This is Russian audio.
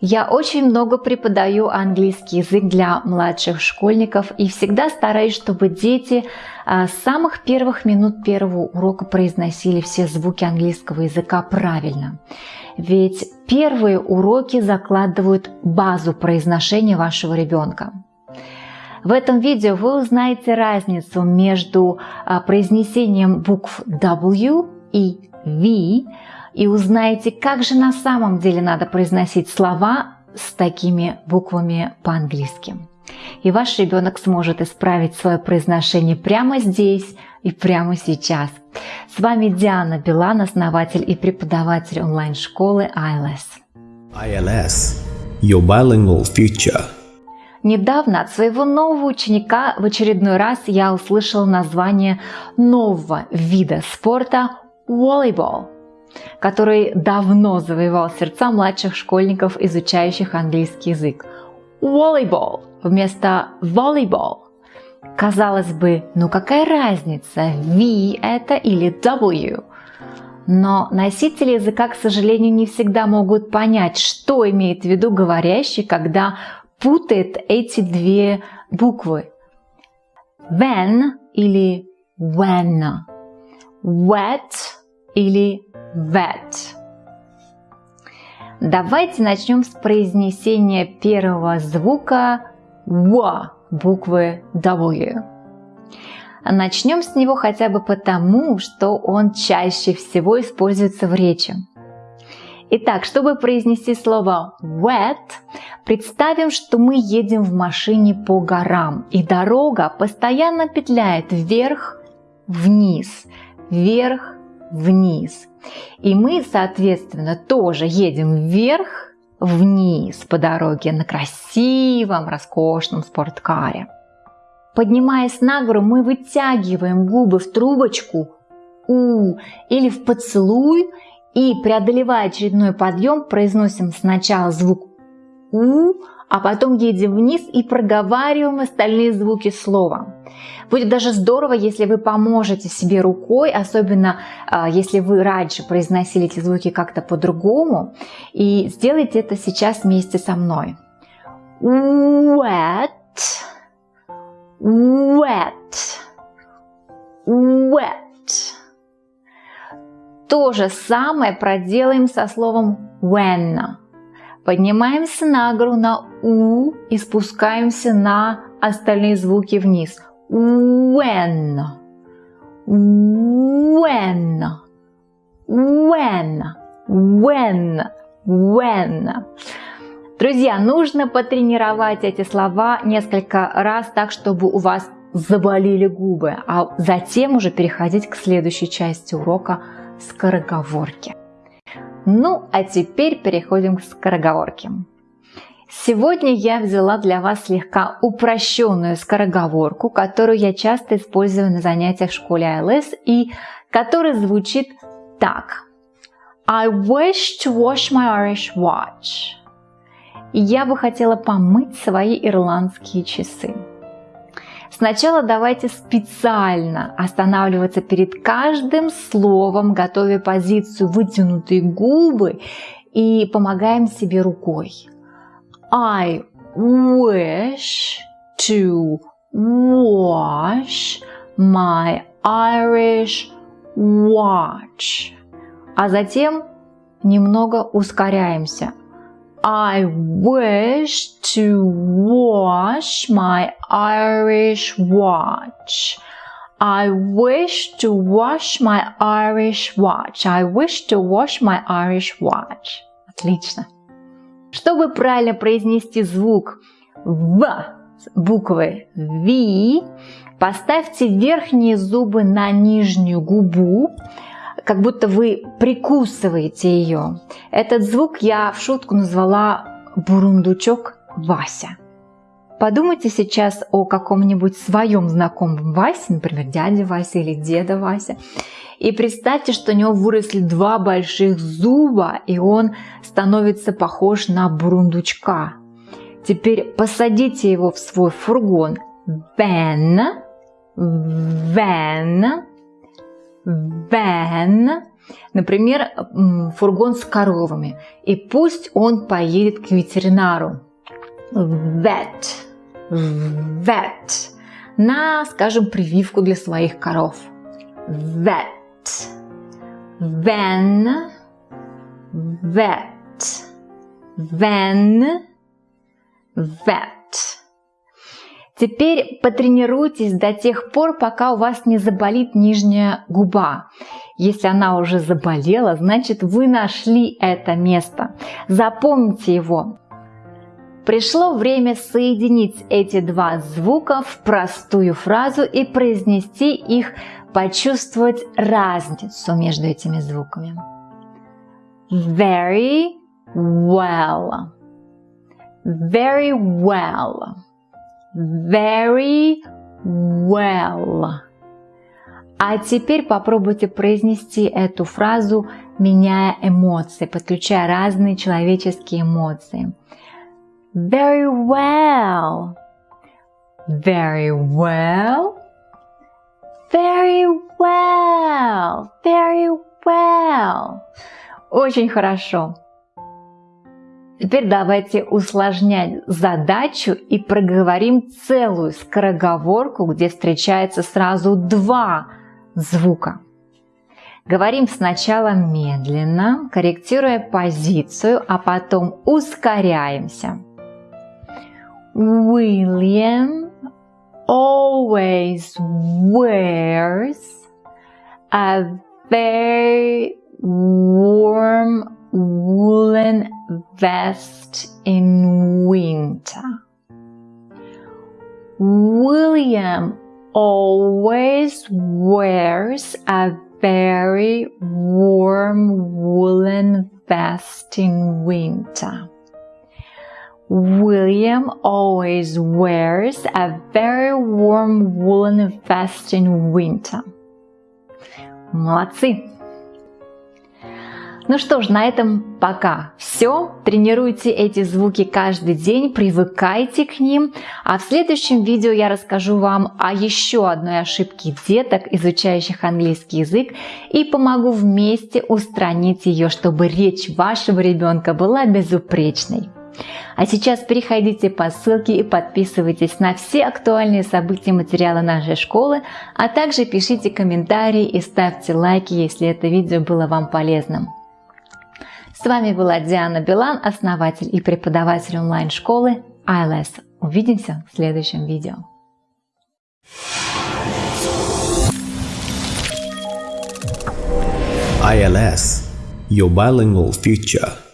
Я очень много преподаю английский язык для младших школьников и всегда стараюсь, чтобы дети а, с самых первых минут первого урока произносили все звуки английского языка правильно. Ведь первые уроки закладывают базу произношения вашего ребенка. В этом видео вы узнаете разницу между а, произнесением букв W и V, и узнаете, как же на самом деле надо произносить слова с такими буквами по-английски. И ваш ребенок сможет исправить свое произношение прямо здесь и прямо сейчас. С вами Диана Билан, основатель и преподаватель онлайн-школы ILS. ILS – Your Bilingual Future. Недавно от своего нового ученика в очередной раз я услышала название нового вида спорта – волейбол – который давно завоевал сердца младших школьников, изучающих английский язык. Волейбол вместо волейбол. Казалось бы, ну какая разница, V это или W? Но носители языка, к сожалению, не всегда могут понять, что имеет в виду говорящий, когда путает эти две буквы. When или when. Wet или that. Давайте начнем с произнесения первого звука W, буквы W. Начнем с него хотя бы потому, что он чаще всего используется в речи. Итак, чтобы произнести слово wet, представим, что мы едем в машине по горам, и дорога постоянно петляет вверх-вниз, вверх-вниз. И мы, соответственно, тоже едем вверх, вниз по дороге на красивом, роскошном спорткаре. Поднимаясь на гору, мы вытягиваем губы в трубочку «у» или в поцелуй и, преодолевая очередной подъем, произносим сначала звук «у», а потом едем вниз и проговариваем остальные звуки слова. Будет даже здорово, если вы поможете себе рукой, особенно э, если вы раньше произносили эти звуки как-то по-другому, и сделайте это сейчас вместе со мной. Wet, wet, wet. То же самое проделаем со словом when. Поднимаемся на гору на У и спускаемся на остальные звуки вниз. When. When. When. When. When. Друзья, нужно потренировать эти слова несколько раз так, чтобы у вас заболели губы, а затем уже переходить к следующей части урока скороговорки. Ну, а теперь переходим к скороговорке. Сегодня я взяла для вас слегка упрощенную скороговорку, которую я часто использую на занятиях в школе ILS и которая звучит так. I wish to wash my Irish watch. Я бы хотела помыть свои ирландские часы. Сначала давайте специально останавливаться перед каждым словом, готовя позицию вытянутые губы и помогаем себе рукой. I wish to wash my Irish watch. А затем немного ускоряемся. I wish to wash my Irish watch. I wish to wash my Irish watch. I wish to wash my Irish watch. Отлично. Чтобы правильно произнести звук В буквы V, поставьте верхние зубы на нижнюю губу, как будто вы прикусываете ее. Этот звук я в шутку назвала бурундучок Вася. Подумайте сейчас о каком-нибудь своем знакомом Васе, например, дяде Вася или деда Вася, и представьте, что у него выросли два больших зуба, и он становится похож на бурундучка. Теперь посадите его в свой фургон. Вен, вен, Van Например, фургон с коровами. И пусть он поедет к ветеринару. Vet. Vet. На, скажем, прививку для своих коров. Vet. Then. Vet. Then. Vet. Теперь потренируйтесь до тех пор, пока у вас не заболит нижняя губа. Если она уже заболела, значит вы нашли это место. Запомните его. Пришло время соединить эти два звука в простую фразу и произнести их, почувствовать разницу между этими звуками. Very well. Very well. Very well. А теперь попробуйте произнести эту фразу, меняя эмоции, подключая разные человеческие эмоции. Very well. Very well. Very well. Very well. Очень хорошо. Теперь давайте усложнять задачу и проговорим целую скороговорку, где встречается сразу два звука. Говорим сначала медленно, корректируя позицию, а потом ускоряемся. William always wears a very warm woolen vest in winter. William always wears a very warm woolen vest in winter. William always wears a very warm woolen vest in winter. Молодцы! Ну что ж, на этом пока все. Тренируйте эти звуки каждый день, привыкайте к ним. А в следующем видео я расскажу вам о еще одной ошибке деток, изучающих английский язык, и помогу вместе устранить ее, чтобы речь вашего ребенка была безупречной. А сейчас переходите по ссылке и подписывайтесь на все актуальные события и материалы нашей школы, а также пишите комментарии и ставьте лайки, если это видео было вам полезным. С вами была Диана Билан, основатель и преподаватель онлайн-школы ILS. Увидимся в следующем видео. ILS – Your Bilingual Future